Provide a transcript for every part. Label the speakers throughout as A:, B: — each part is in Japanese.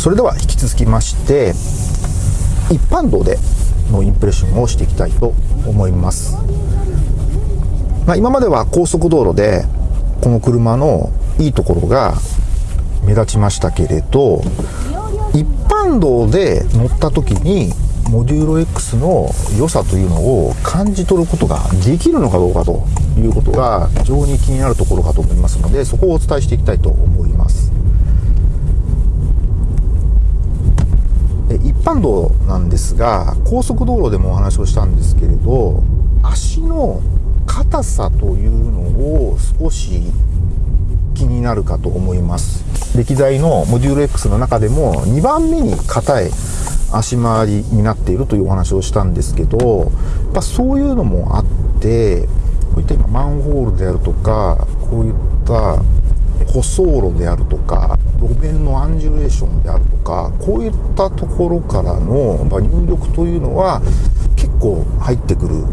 A: それでは引き続きまして一般道でのインプレッションをしていきたいと思います、まあ、今までは高速道路でこの車のいいところが目立ちましたけれど一般道で乗った時にモデューロ X の良さというのを感じ取ることができるのかどうかということが非常に気になるところかと思いますのでそこをお伝えしていきたいと思います一般道なんですが高速道路でもお話をしたんですけれど足の硬さというのを少し気になるかと思います。歴代のモデュール X の中でも2番目に硬い足回りになっているというお話をしたんですけどやっぱそういうのもあってこういった今マンホールであるとかこういった舗装路であるとか路面のアンジュレーションであるとかこういったところからの入力というのは結構入ってくる。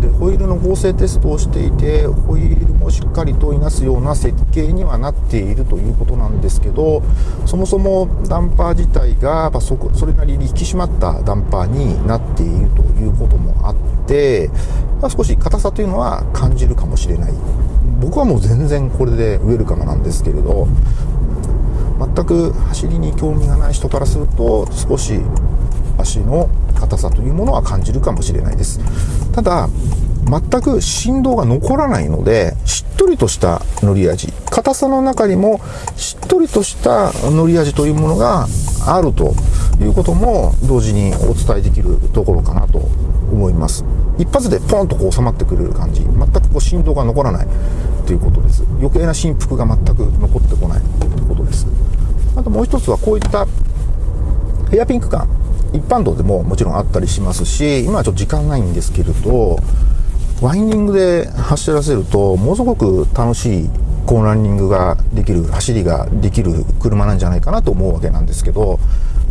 A: でホイールの合成テストをしていてホイールもしっかりといなすような設計にはなっているということなんですけどそもそもダンパー自体がそこそれなりに引き締まったダンパーになっているということもあって、まあ、少し硬さというのは感じるかもしれない。僕はもう全然これでウェルカムなんですけれど全く走りに興味がない人からすると少し足の硬さというものは感じるかもしれないです。ただ全く振動が残らないのでしっとりとした乗り味硬さの中にもしっとりとした乗り味というものがあるということも同時にお伝えできるところかなと思います。一発でポンとこう収まってくれる感じ。全くこう振動が残らないということです。余計な振幅が全く残ってこないということです。あともう一つはこういったヘアピンク感。一般道でももちろんあったりしますし今はちょっと時間ないんですけれどワインディングで走らせるとものすごく楽しいコーンランニングができる走りができる車なんじゃないかなと思うわけなんですけど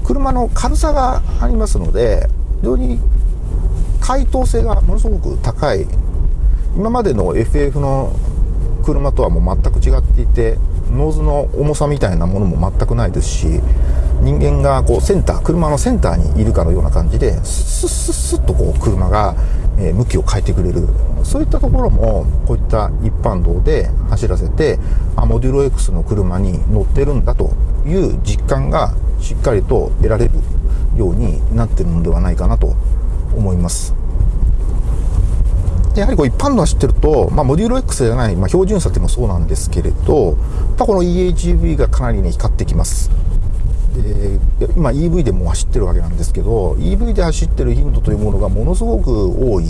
A: 車の軽さがありますので非常に解答性がものすごく高い。今までの FF の車とはもう全く違っていてノーズの重さみたいなものも全くないですし人間がこうセンター車のセンターにいるかのような感じでスッスッスッとこう車が、向きを変えてくれる。そういったところもこういった一般道で走らせてあモデュロ X の車に乗ってるんだという実感がしっかりと得られるようになってるのではないかなと思います。やはりこう一般の走ってると、まあ、モデュール X じゃない、まあ、標準差っていうのもそうなんですけれど、やっぱこの EHV がかなりね、光ってきます。で今 EV でも走ってるわけなんですけど EV で走ってる頻度というものがものすごく多い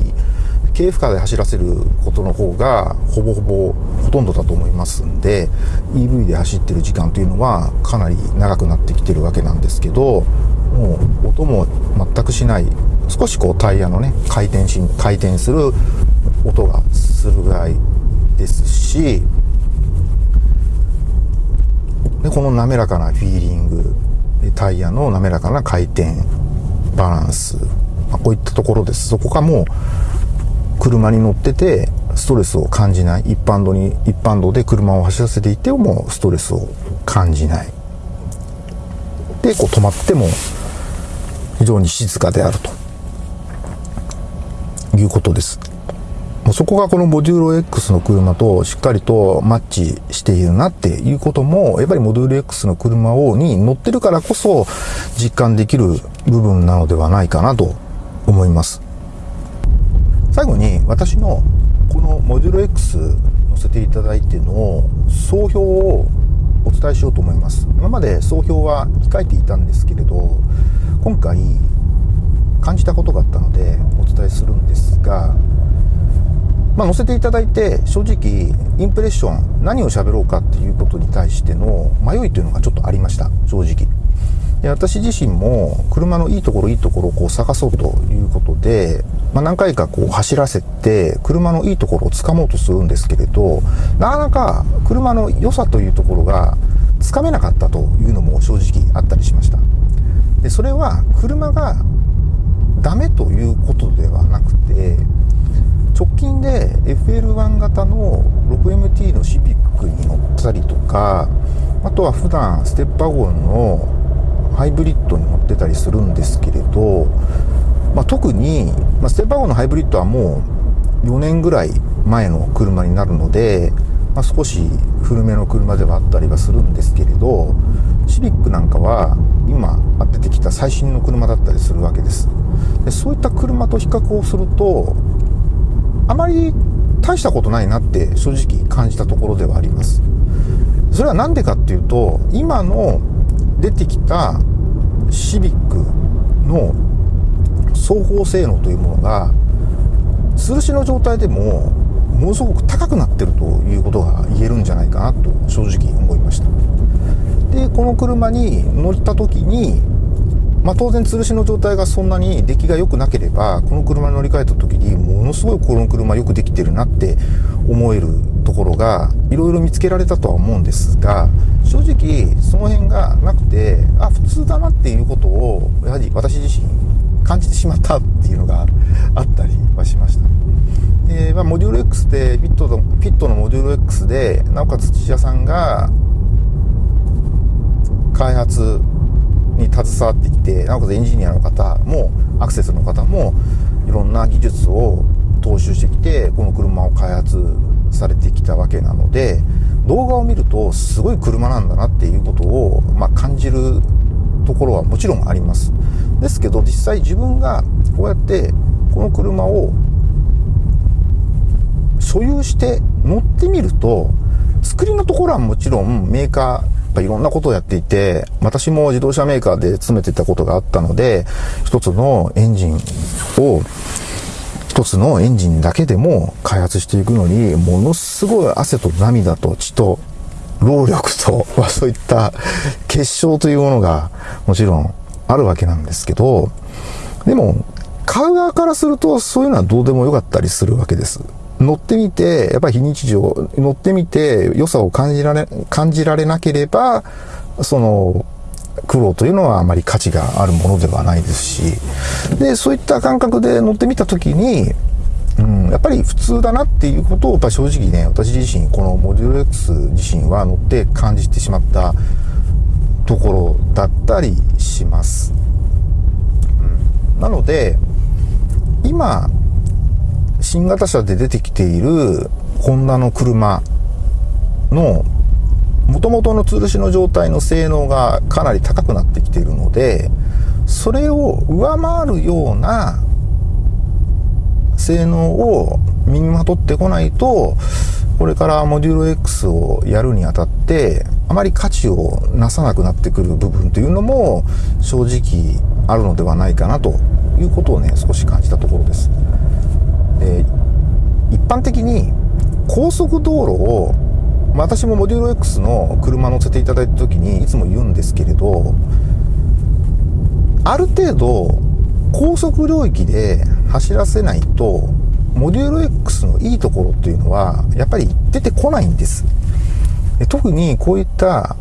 A: 軽負荷で走らせることの方がほぼほぼほとんどだと思いますんで EV で走ってる時間というのはかなり長くなってきてるわけなんですけどもう音も全くしない少しこうタイヤのね回転し回転する音がするぐらいですしでこの滑らかなフィーリングタイヤの滑らかな回転バランス、まあ、こういったところです。そこがもう車に乗っててストレスを感じない。一般道に一般道で車を走らせていてもストレスを感じない。でこう止まっても非常に静かであると。いうことですそこがこのモデュール X の車としっかりとマッチしているなっていうことも、やっぱりモデュール X の車をに乗ってるからこそ実感できる部分なのではないかなと思います。最後に私のこのモデュール X 載せていただいての総評をお伝えしようと思います。今まで総評は控えていたんですけれど、今回感じたことがあったのでお伝えするんですが、まあ、載せていただいて正直インプレッション何を喋ろうかっていうことに対しての迷いというのがちょっとありました正直。で私自身も車のいいところいいところをこう探そうということで、まあ、何回かこう走らせて車のいいところをつかもうとするんですけれどなかなか車の良さというところがつかめなかったというのも正直あったりしました。でそれは車がダメということではなくて直近で FL1 型の 6MT のシビックに乗ったりとかあとは普段ステップワゴンのハイブリッドに乗ってたりするんですけれど、まあ、特に、まあ、ステップワゴンのハイブリッドはもう4年ぐらい前の車になるので、まあ、少し古めの車ではあったりはするんですけれどシビックなんかは今出てきた最新の車だったりするわけです。でそういった車と比較をするとあまり大したことないなって正直感じたところではあります。それは何でかっていうと今の出てきたシビックの走行性能というものが吊るしの状態でもものすごく高くなってるということが言えるんじゃないかなと正直思いました。でこの車に乗った時にまあ、当然吊るしの状態がそんなに出来が良くなければこの車に乗り換えた時にものすごいこの車よくできてるなって思えるところがいろいろ見つけられたとは思うんですが正直その辺がなくてあ普通だなっていうことをやはり私自身感じてしまったっていうのが あったりはしました。で、まあ、モデュール X で、ピットの、ピットのモデュール X で、なおかつ土屋さんが、開発に携わってきて、なおかつエンジニアの方も、アクセスの方も、いろんな技術を踏襲してきて、この車を開発されてきたわけなので、動画を見ると、すごい車なんだなっていうことを、まあ、感じるところはもちろんあります。ですけど、実際自分がこうやってこの車を所有して乗ってみると、作りのところはもちろんメーカー、やっぱいろんなことをやっていて、私も自動車メーカーで勤めてたことがあったので、一つのエンジンを、一つのエンジンだけでも開発していくのに、ものすごい汗と涙と血と労力と、まあ、そういった結晶というものがもちろんあるわけなんですけど、でも、買う側からするとそういうのはどうでもよかったりするわけです。乗ってみて、やっぱり非日常、乗ってみて良さを感じられ、感じられなければ、その、苦労というのはあまり価値があるものではないですし、で、そういった感覚で乗ってみたときに、うん、やっぱり普通だなっていうことを、やっぱ正直ね、私自身、このモデュール X 自身は乗って感じてしまったところだったりします。うん、なので、今、新型車で出てきているホンダの車の元々の吊るしの状態の性能がかなり高くなってきているので、それを上回るような性能を身にまとってこないと、これからモデュール X をやるにあたって、あまり価値をなさなくなってくる部分というのも正直あるのではないかなということをね、少し感じたところです。で一般的に高速道路をま私もモデュール X の車乗せていただいた時にいつも言うんですけれどある程度高速領域で走らせないとモデュール X のいいところっていうのはやっぱり出てこないんです。特にこういった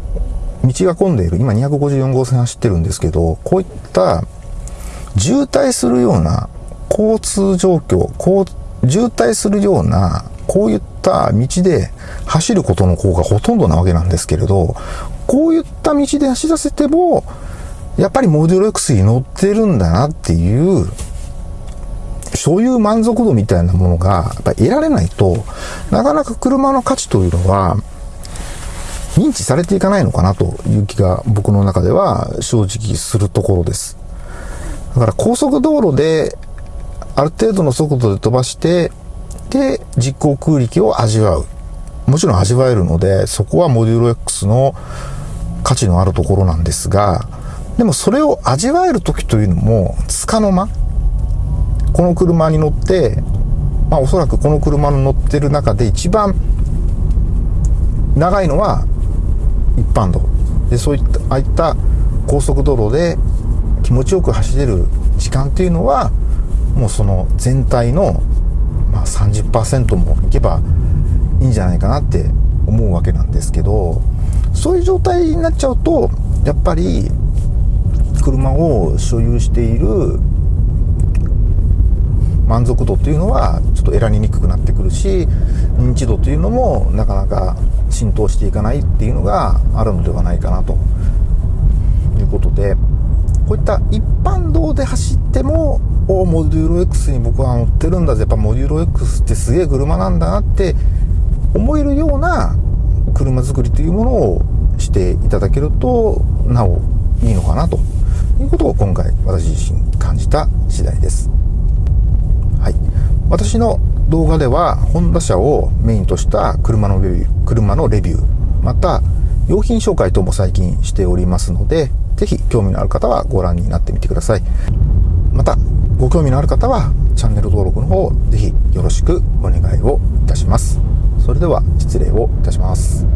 A: 道が混んでいる今254号線走ってるんですけどこういった渋滞するような交通状況、こう、渋滞するような、こういった道で走ることの方がほとんどなわけなんですけれど、こういった道で走らせても、やっぱりモデル X に乗ってるんだなっていう、所有満足度みたいなものが、やっぱ得られないと、なかなか車の価値というのは、認知されていかないのかなという気が僕の中では正直するところです。だから高速道路である程度の速度で飛ばして、で、実行空力を味わう。もちろん味わえるので、そこはモデュール X の価値のあるところなんですが、でもそれを味わえる時というのも、つかの間、この車に乗って、まあおそらくこの車の乗ってる中で一番長いのは一般道。で、そういった、ああいった高速道路で気持ちよく走れる時間っていうのは、もうその全体の、まあ、30%もいけばいいんじゃないかなって思うわけなんですけどそういう状態になっちゃうとやっぱり車を所有している満足度というのはちょっと得られにくくなってくるし認知度というのもなかなか浸透していかないっていうのがあるのではないかなということでこういった一般道で走ってもおモデュロ X に僕は乗ってるんだぜやっぱモデュロ X ってすげえ車なんだなって思えるような車作りというものをしていただけるとなおいいのかなということを今回私自身感じた次第です。はい。私の動画ではホンダ車をメインとした車のレビュー、車のレビュー、また用品紹介等も最近しておりますので、ぜひ興味のある方はご覧になってみてください。また、ご興味のある方はチャンネル登録の方、ぜひよろしくお願いをいたします。それでは失礼をいたします。